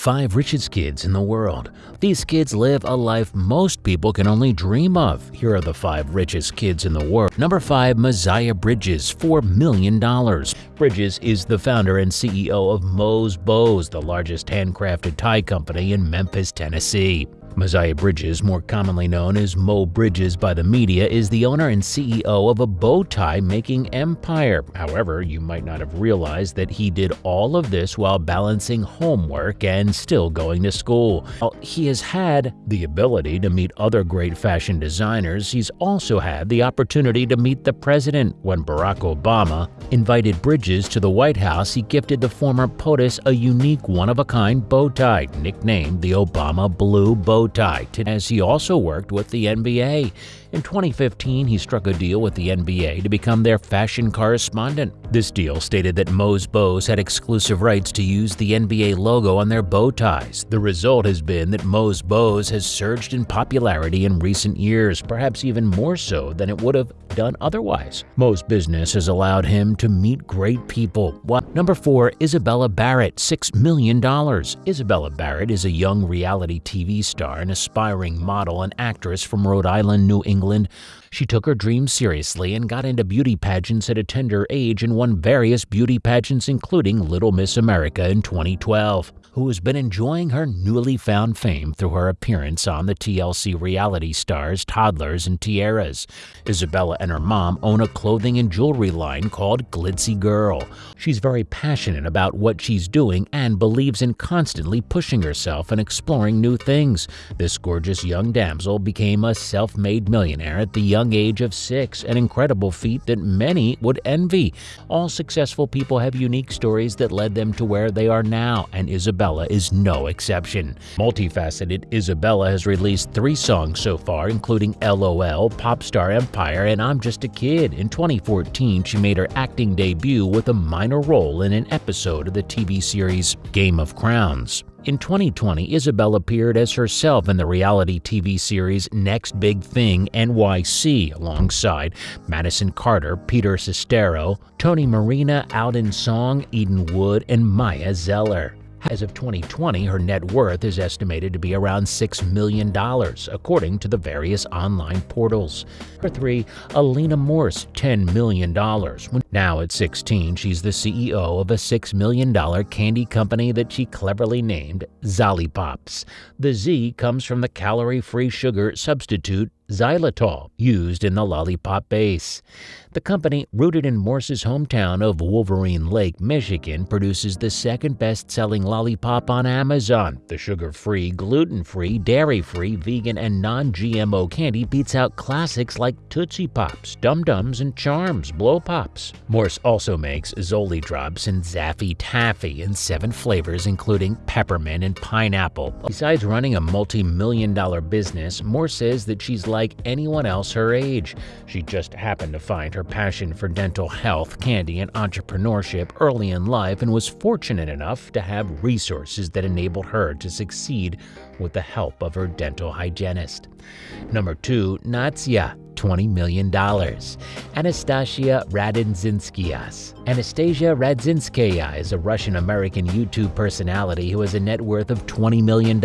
Five richest kids in the world. These kids live a life most people can only dream of. Here are the five richest kids in the world. Number 5. Mosiah Bridges, $4 million. Bridges is the founder and CEO of Mo's Bows, the largest handcrafted tie company in Memphis, Tennessee. Mosiah Bridges, more commonly known as Mo Bridges by the media, is the owner and CEO of a bow tie making empire. However, you might not have realized that he did all of this while balancing homework and still going to school. While he has had the ability to meet other great fashion designers, he's also had the opportunity to meet the president. When Barack Obama invited Bridges to the White House, he gifted the former POTUS a unique one-of-a-kind bow tie, nicknamed the Obama Blue Bow tie, as he also worked with the NBA. In 2015, he struck a deal with the NBA to become their fashion correspondent. This deal stated that Mo's Bows had exclusive rights to use the NBA logo on their bow ties. The result has been that Mo's Bows has surged in popularity in recent years, perhaps even more so than it would have done otherwise. Moe's business has allowed him to meet great people. Number 4. Isabella Barrett, $6 million. Isabella Barrett is a young reality TV star and aspiring model and actress from Rhode Island, New England. She took her dreams seriously and got into beauty pageants at a tender age and won various beauty pageants, including Little Miss America in 2012 who has been enjoying her newly found fame through her appearance on the TLC reality stars Toddlers and Tiaras. Isabella and her mom own a clothing and jewelry line called Glitzy Girl. She's very passionate about what she's doing and believes in constantly pushing herself and exploring new things. This gorgeous young damsel became a self-made millionaire at the young age of six, an incredible feat that many would envy. All successful people have unique stories that led them to where they are now, and Isabella Isabella is no exception. Multifaceted, Isabella has released three songs so far, including LOL, Popstar Empire, and I'm Just a Kid. In 2014, she made her acting debut with a minor role in an episode of the TV series Game of Crowns. In 2020, Isabel appeared as herself in the reality TV series Next Big Thing NYC alongside Madison Carter, Peter Cestaro, Tony Marina, Alden Song, Eden Wood, and Maya Zeller. As of 2020, her net worth is estimated to be around $6 million, according to the various online portals. Number 3. Alina Morse, $10 million. Now at 16, she's the CEO of a $6 million candy company that she cleverly named Zollipops. The Z comes from the calorie-free sugar substitute xylitol, used in the lollipop base. The company, rooted in Morse's hometown of Wolverine Lake, Michigan, produces the second best-selling lollipop on Amazon. The sugar-free, gluten-free, dairy-free, vegan, and non-GMO candy beats out classics like Tootsie Pops, Dum Dums, and Charms, Blow Pops. Morse also makes Zolli Drops and Zaffy Taffy in seven flavors, including peppermint and pineapple. Besides running a multi-million dollar business, Morse says that she's like like anyone else her age. She just happened to find her passion for dental health, candy, and entrepreneurship early in life and was fortunate enough to have resources that enabled her to succeed with the help of her dental hygienist. Number 2. Nastya $20 million. Anastasia Radzinskaya. Anastasia Radzinskaya is a Russian-American YouTube personality who has a net worth of $20 million.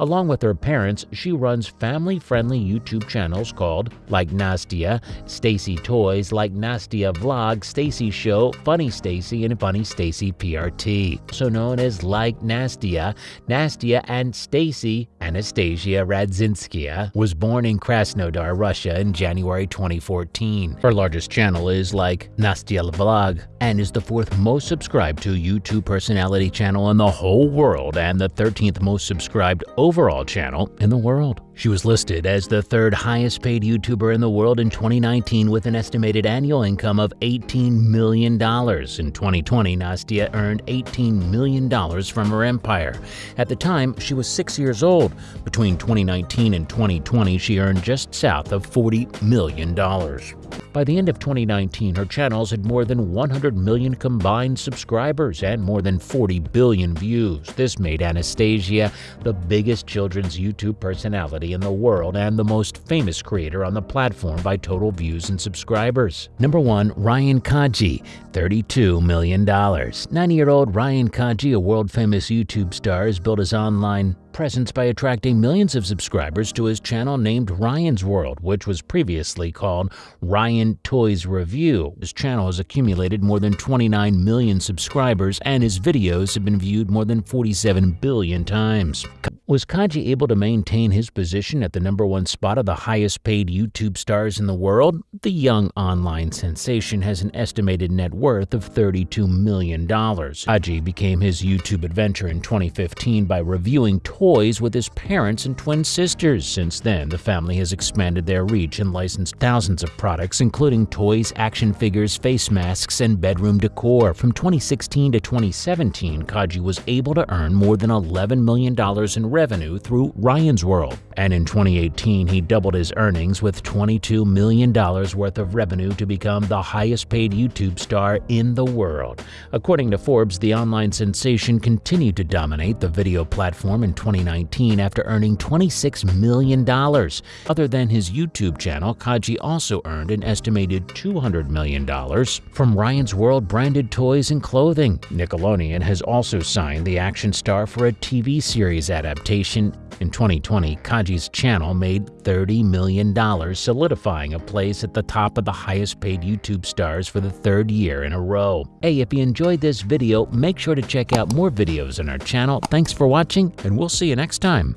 Along with her parents, she runs family-friendly YouTube channels called Like Nastya, Stacy Toys, Like Nastya Vlog, Stacy Show, Funny Stacy, and Funny Stacy PRT. Also known as Like Nastya, Nastia and Stacy Anastasia Radzinskaya was born in Krasnodar, Russia Russia in January 2014. Her largest channel is like Nastya Vlog and is the fourth most subscribed to YouTube personality channel in the whole world and the 13th most subscribed overall channel in the world. She was listed as the third highest paid YouTuber in the world in 2019 with an estimated annual income of $18 million. In 2020, Nastya earned $18 million from her empire. At the time, she was six years old. Between 2019 and 2020, she earned just south of $40 million. By the end of 2019, her channels had more than 100 million combined subscribers and more than 40 billion views. This made Anastasia the biggest children's YouTube personality in the world and the most famous creator on the platform by total views and subscribers. Number 1. Ryan Kaji, $32 million. 90-year-old Ryan Kaji, a world-famous YouTube star, has built his online presence by attracting millions of subscribers to his channel named Ryan's World, which was previously called Ryan Toys Review. His channel has accumulated more than 29 million subscribers, and his videos have been viewed more than 47 billion times. Was Kaji able to maintain his position at the number one spot of the highest paid YouTube stars in the world? The young online sensation has an estimated net worth of $32 million. Kaji became his YouTube adventure in 2015 by reviewing toys with his parents and twin sisters. Since then, the family has expanded their reach and licensed thousands of products, including toys, action figures, face masks, and bedroom decor. From 2016 to 2017, Kaji was able to earn more than $11 million in revenue through Ryan's World. And in 2018, he doubled his earnings with $22 million worth of revenue to become the highest paid YouTube star in the world. According to Forbes, the online sensation continued to dominate the video platform in 2019 after earning $26 million. Other than his YouTube channel, Kaji also earned an estimated $200 million from Ryan's World branded toys and clothing. Nickelodeon has also signed the action star for a TV series adaptation adaptation. In 2020, Kaji's channel made $30 million, solidifying a place at the top of the highest paid YouTube stars for the third year in a row. Hey, if you enjoyed this video, make sure to check out more videos on our channel. Thanks for watching, and we'll see you next time.